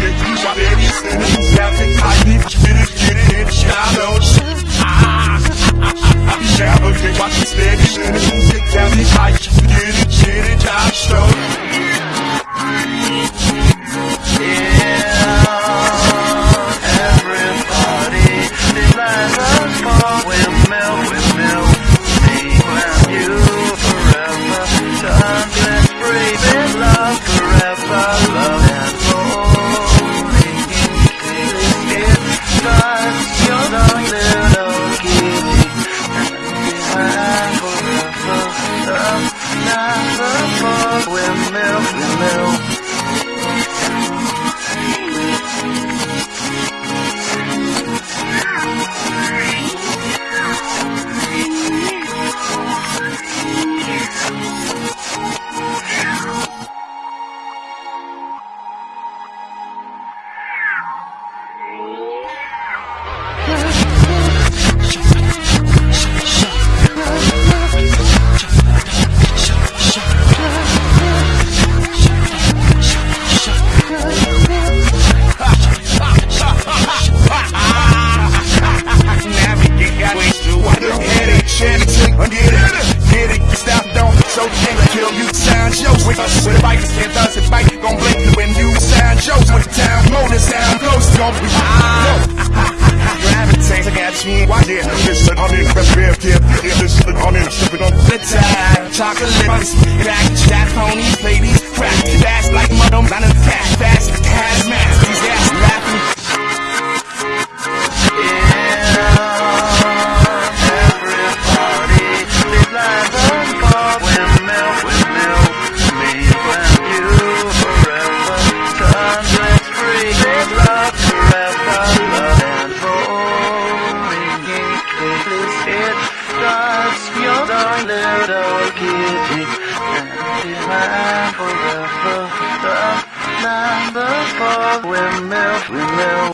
Geçmiş haberisiniz Gerçek sahip Giriş girin Get Ich habe gequatscht, es wäre schön, ich muss jetzt ja nicht reich, für jeden, jeden Tag stolz. Windmill, you, sign shows with us, with a bike, and thus a bike, gon' blink when you sign shows with town, motor sound, close, gon' be, gravitate, look at me, why did this, I'm best beer, kid, this, I'm in, sipping on the time, chocolate, back, chat, ponies, little kitty. And behind forever. The number for windmill, windmill.